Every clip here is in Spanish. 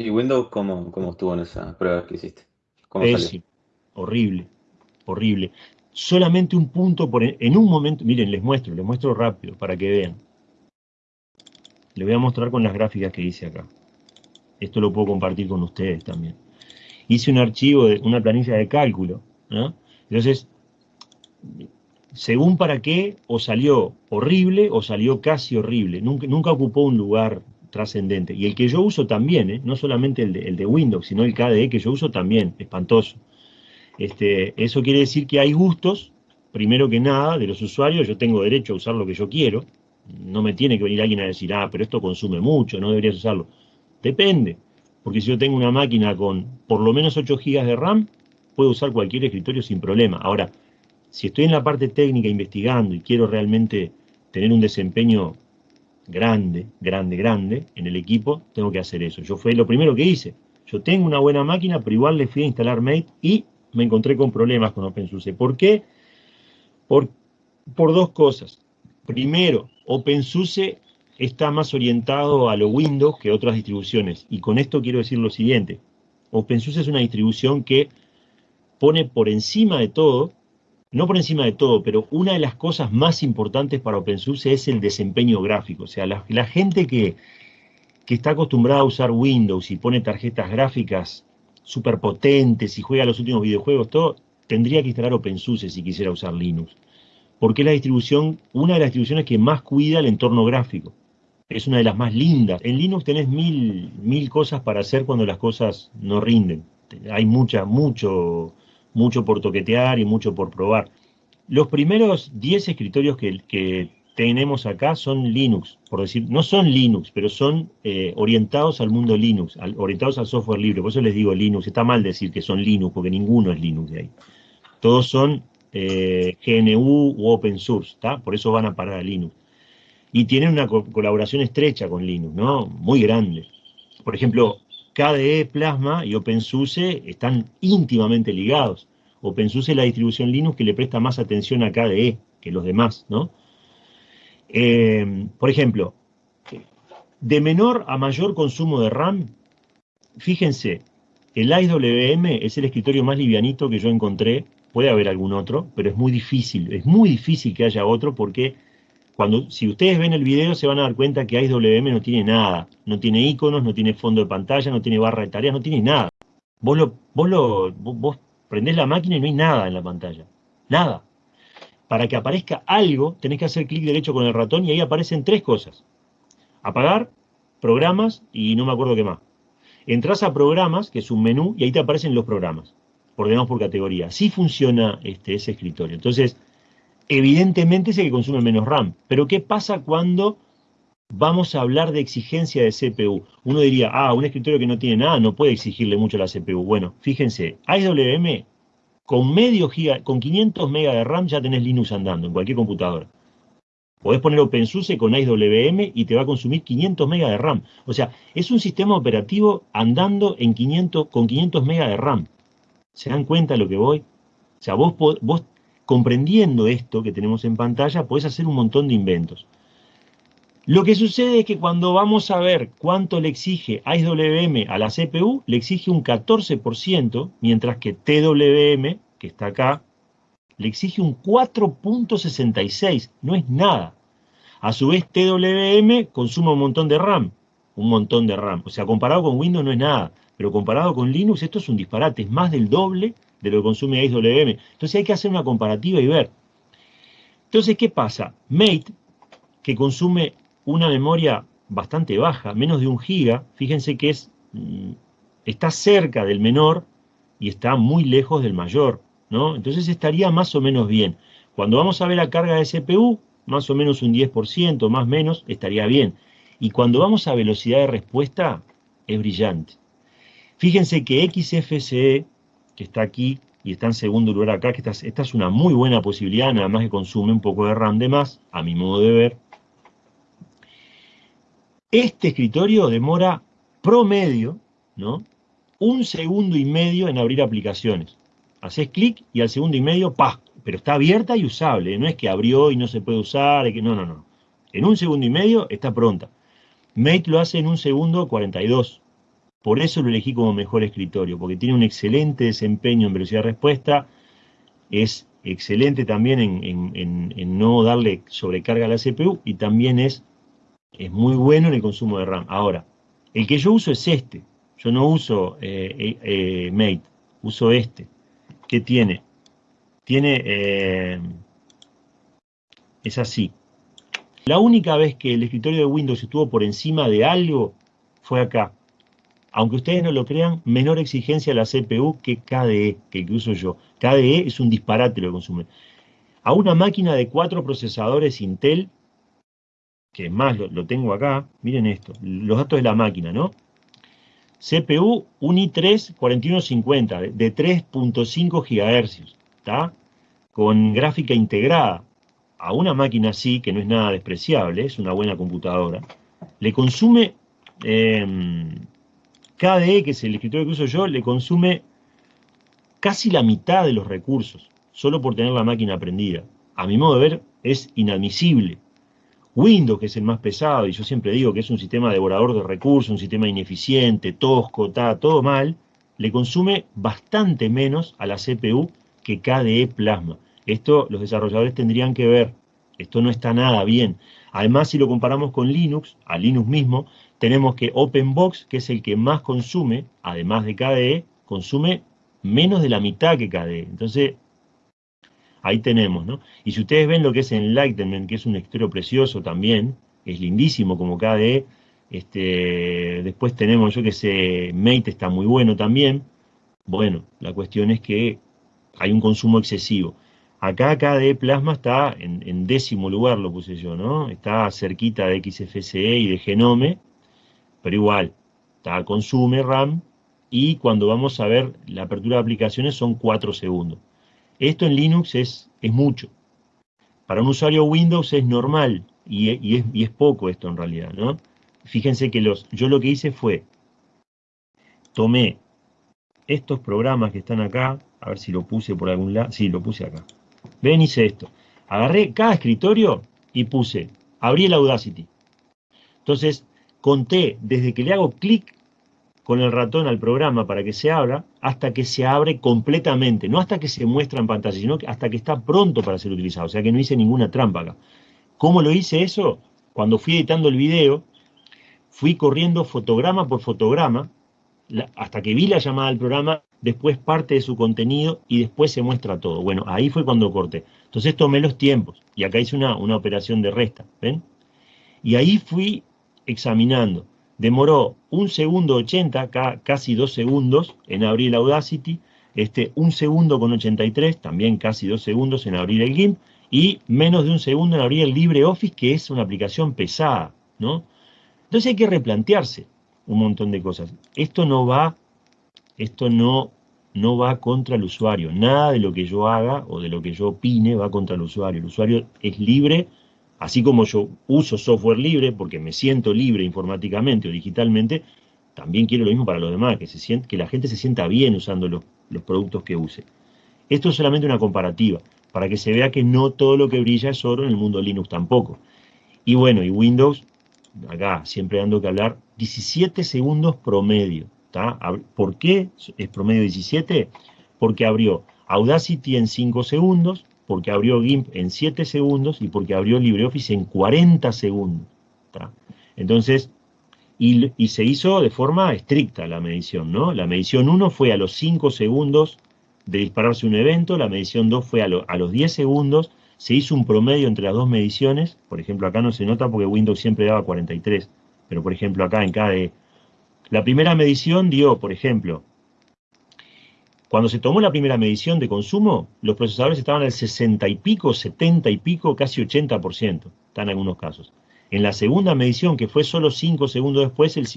¿Y Windows cómo, cómo estuvo en esa prueba que hiciste? ¿Cómo Pésimo, horrible, horrible. Solamente un punto por en un momento, miren, les muestro, les muestro rápido para que vean. Les voy a mostrar con las gráficas que hice acá. Esto lo puedo compartir con ustedes también. Hice un archivo, de una planilla de cálculo, Entonces, según para qué, o salió horrible o salió casi horrible. Nunca, nunca ocupó un lugar trascendente. Y el que yo uso también, ¿eh? no solamente el de, Windows, sino el KDE que yo uso también, espantoso. Este, eso quiere decir que hay gustos, primero que nada, de los usuarios, yo tengo derecho a usar lo que yo quiero, no me tiene que venir alguien a decir, ah, pero esto consume mucho, no deberías usarlo. Depende, porque si yo tengo una máquina con por lo menos 8 GB de RAM, puedo usar cualquier escritorio sin problema. Ahora, si estoy en la parte técnica investigando y quiero realmente tener un desempeño grande, grande, grande en el equipo, tengo que hacer eso. Yo fue lo primero que hice. Yo tengo una buena máquina, pero igual le fui a instalar Mate y me encontré con problemas con OpenSUSE. ¿Por qué? Por, por dos cosas. Primero, OpenSUSE está más orientado a lo Windows que otras distribuciones. Y con esto quiero decir lo siguiente. OpenSUSE es una distribución que pone por encima de todo no por encima de todo, pero una de las cosas más importantes para OpenSUSE es el desempeño gráfico. O sea, la, gente que, que, está acostumbrada a usar Windows y pone tarjetas gráficas súper potentes y juega los últimos videojuegos, todo, tendría que instalar OpenSUSE si quisiera usar Linux. Porque es la distribución, una de las distribuciones que más cuida el entorno gráfico. Es una de las más lindas. En Linux tenés mil, mil cosas para hacer cuando las cosas no rinden. Hay mucha, mucho mucho por toquetear y mucho por probar. Los primeros 10 escritorios que, tenemos acá son Linux, por decir, no son Linux, pero son eh, orientados al mundo Linux, orientados al software libre, por eso les digo Linux, está mal decir que son Linux, porque ninguno es Linux de ahí. Todos son eh, GNU u Open Source, ¿está? por eso van a parar a Linux. Y tienen una colaboración estrecha con Linux, ¿no? Muy grande. Por ejemplo, KDE Plasma y OpenSUSE están íntimamente ligados. OpenSUSE es la distribución Linux que le presta más atención a KDE que los demás, ¿no? Eh, por ejemplo, de menor a mayor consumo de RAM, fíjense, el IWM es el escritorio más livianito que yo encontré, puede haber algún otro, pero es muy difícil, es muy difícil que haya otro porque cuando, si ustedes ven el video se van a dar cuenta que IWM no tiene nada, no tiene iconos, no tiene fondo de pantalla, no tiene barra de tareas, no tiene nada. Vos, lo, vos, lo, vos prendés la máquina y no hay nada en la pantalla, nada. Para que aparezca algo, tenés que hacer clic derecho con el ratón y ahí aparecen tres cosas. Apagar, programas y no me acuerdo qué más. Entrás a programas, que es un menú, y ahí te aparecen los programas, ordenados por categoría. Así funciona este, ese escritorio. Entonces, evidentemente es el que consume menos RAM. Pero ¿qué pasa cuando vamos a hablar de exigencia de CPU? Uno diría, ah, un escritorio que no tiene nada no puede exigirle mucho a la CPU. Bueno, fíjense, IWM con medio giga, con 500 MB de RAM ya tenés Linux andando en cualquier computadora. Podés poner OpenSUSE con IWM y te va a consumir 500 MB de RAM. O sea, es un sistema operativo andando en 500, con 500 MB de RAM. ¿Se dan cuenta de lo que voy? O sea, vos, vos comprendiendo esto que tenemos en pantalla, puedes hacer un montón de inventos. Lo que sucede es que cuando vamos a ver cuánto le exige IWM a la CPU, le exige un 14%, mientras que TWM, que está acá, le exige un 4.66, no es nada. A su vez, TWM consume un montón de RAM, un montón de RAM. O sea, comparado con Windows no es nada, pero comparado con Linux esto es un disparate, es más del doble de lo que consume IWM. Entonces hay que hacer una comparativa y ver. Entonces, ¿qué pasa? Mate, que consume una memoria bastante baja, menos de un giga, fíjense que es, mm, está cerca del menor y está muy lejos del mayor, ¿no? Entonces estaría más o menos bien. Cuando vamos a ver la carga de CPU, más o menos un 10%, más o menos, estaría bien. Y cuando vamos a velocidad de respuesta, es brillante. Fíjense que XFCE que está aquí y está en segundo lugar acá, que esta, es una muy buena posibilidad, nada más que consume un poco de RAM de más, a mi modo de ver. Este escritorio demora promedio, ¿no? Un segundo y medio en abrir aplicaciones. Haces clic y al segundo y medio, ¡pah! Pero está abierta y usable, no es que abrió y no se puede usar, que, no, no, no. En un segundo y medio está pronta. Mate lo hace en un segundo 42. Por eso lo elegí como mejor escritorio, porque tiene un excelente desempeño en velocidad de respuesta, es excelente también en, no darle sobrecarga a la CPU y también es, es muy bueno en el consumo de RAM. Ahora, el que yo uso es este, yo no uso eh, eh, eh, Mate, uso este. ¿Qué tiene? Tiene, es así. La única vez que el escritorio de Windows estuvo por encima de algo fue acá. Aunque ustedes no lo crean, menor exigencia la CPU que KDE, que, que uso yo. KDE es un disparate lo que consume. A una máquina de cuatro procesadores Intel, que más lo, tengo acá, miren esto, los datos de la máquina, ¿no? CPU un i3 4150 de 3.5 GHz, ¿está? Con gráfica integrada. A una máquina así, que no es nada despreciable, es una buena computadora, le consume em, KDE, que es el escritorio que uso yo, le consume casi la mitad de los recursos, solo por tener la máquina prendida. A mi modo de ver, es inadmisible. Windows, que es el más pesado, y yo siempre digo que es un sistema devorador de recursos, un sistema ineficiente, tosco, está todo mal, le consume bastante menos a la CPU que KDE Plasma. Esto los desarrolladores tendrían que ver. Esto no está nada bien. Además, si lo comparamos con Linux, a Linux mismo, tenemos que OpenBox, que es el que más consume, además de KDE, consume menos de la mitad que KDE. Entonces, ahí tenemos, ¿no? Y si ustedes ven lo que es Enlightenment, que es un escritorio precioso también, es lindísimo como KDE, este, después tenemos, yo que sé, Mate está muy bueno también. Bueno, la cuestión es que hay un consumo excesivo. Acá KDE Plasma está en, décimo lugar, lo puse yo, ¿no? Está cerquita de XFCE y de Genome, pero igual, está, consume RAM, y cuando vamos a ver la apertura de aplicaciones son 4 segundos. Esto en Linux es, es mucho. Para un usuario Windows es normal y, es, poco esto en realidad, ¿no? Fíjense que los, yo lo que hice fue, tomé estos programas que están acá, a ver si lo puse por algún lado, sí, lo puse acá. Ven, hice esto. Agarré cada escritorio y puse, abrí el Audacity. Entonces, conté desde que le hago clic con el ratón al programa para que se abra, hasta que se abre completamente, no hasta que se muestra en pantalla, sino hasta que está pronto para ser utilizado, o sea que no hice ninguna trampa acá. ¿Cómo lo hice eso? Cuando fui editando el video, fui corriendo fotograma por fotograma, hasta que vi la llamada al programa, después parte de su contenido y después se muestra todo. Bueno, ahí fue cuando corté. Entonces tomé los tiempos y acá hice una, una operación de resta, ¿ven? Y ahí fui examinando demoró un segundo 80, casi dos segundos en abrir Audacity, este, un segundo con 83, también casi dos segundos en abrir el GIMP, y menos de un segundo en abrir el LibreOffice, que es una aplicación pesada, ¿no? Entonces hay que replantearse un montón de cosas. Esto no va, esto no, no va contra el usuario. Nada de lo que yo haga o de lo que yo opine va contra el usuario. El usuario es libre Así como yo uso software libre porque me siento libre informáticamente o digitalmente, también quiero lo mismo para los demás, que, se que la gente se sienta bien usando los, productos que use. Esto es solamente una comparativa, para que se vea que no todo lo que brilla es oro en el mundo Linux tampoco. Y bueno, y Windows, acá siempre dando que hablar, 17 segundos promedio. ¿Por qué es promedio 17? Porque abrió Audacity en 5 segundos, porque abrió GIMP en 7 segundos y porque abrió LibreOffice en 40 segundos. Entonces, y, se hizo de forma estricta la medición, ¿no? La medición 1 fue a los 5 segundos de dispararse un evento, la medición 2 fue a, los 10 segundos, se hizo un promedio entre las dos mediciones, por ejemplo acá no se nota porque Windows siempre daba 43, pero por ejemplo acá en KDE. La primera medición dio, por ejemplo, cuando se tomó la primera medición de consumo, los procesadores estaban al 60 y pico, 70 y pico, casi 80%, están en algunos casos. En la segunda medición, que fue solo 5 segundos después, el,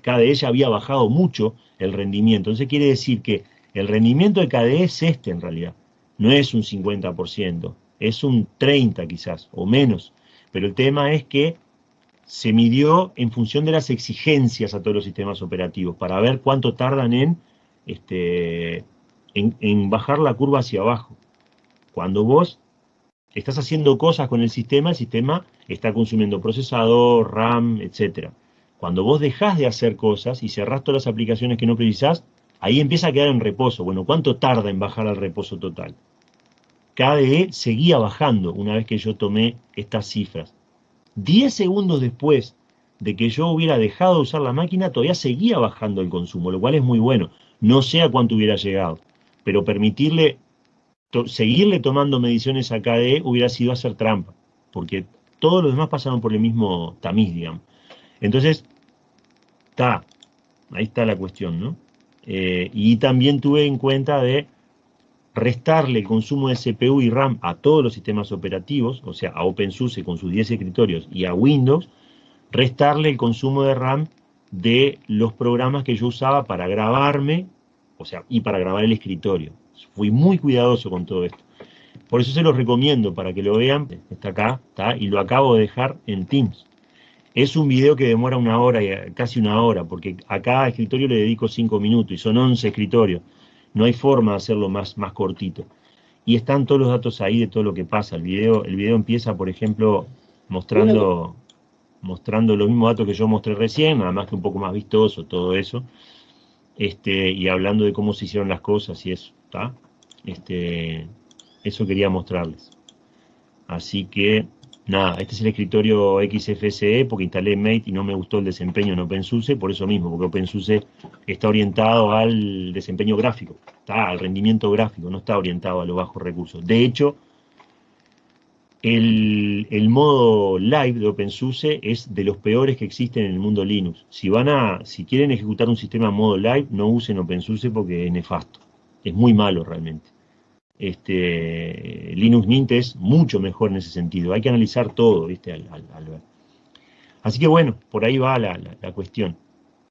KDE ya había bajado mucho el rendimiento. Entonces quiere decir que el rendimiento de KDE es este en realidad. No es un 50%, es un 30 quizás, o menos. Pero el tema es que se midió en función de las exigencias a todos los sistemas operativos, para ver cuánto tardan en este, en, bajar la curva hacia abajo. Cuando vos estás haciendo cosas con el sistema, el sistema está consumiendo procesador, RAM, etc. Cuando vos dejás de hacer cosas y cerrás todas las aplicaciones que no precisás, ahí empieza a quedar en reposo. Bueno, ¿cuánto tarda en bajar al reposo total? KDE seguía bajando una vez que yo tomé estas cifras. 10 segundos después de que yo hubiera dejado de usar la máquina, todavía seguía bajando el consumo, lo cual es muy bueno. No sé a cuánto hubiera llegado, pero permitirle, seguirle tomando mediciones a KDE hubiera sido hacer trampa, porque todos los demás pasaron por el mismo tamiz, digamos. Entonces, está, ahí está la cuestión, ¿no? Eh, y también tuve en cuenta de restarle el consumo de CPU y RAM a todos los sistemas operativos, o sea, a OpenSUSE con sus 10 escritorios y a Windows, restarle el consumo de RAM de los programas que yo usaba para grabarme, o sea, y para grabar el escritorio. Fui muy cuidadoso con todo esto. Por eso se los recomiendo para que lo vean. Está acá, está, y lo acabo de dejar en Teams. Es un video que demora una hora, casi una hora, porque a cada escritorio le dedico cinco minutos y son 11 escritorios. No hay forma de hacerlo más, más cortito. Y están todos los datos ahí de todo lo que pasa. El video, el video empieza, por ejemplo, mostrando mostrando los mismos datos que yo mostré recién, nada más que un poco más vistoso, todo eso, este, y hablando de cómo se hicieron las cosas y eso, ¿está? Este, eso quería mostrarles. Así que, nada, este es el escritorio XFCE, porque instalé Mate y no me gustó el desempeño en OpenSUSE, por eso mismo, porque OpenSUSE está orientado al desempeño gráfico, está al rendimiento gráfico, no está orientado a los bajos recursos. De hecho, el, modo live de OpenSUSE es de los peores que existen en el mundo Linux. Si van a, si quieren ejecutar un sistema en modo live, no usen OpenSUSE porque es nefasto. Es muy malo realmente. Este, Linux Mint es mucho mejor en ese sentido. Hay que analizar todo, ¿viste? Así que bueno, por ahí va la cuestión.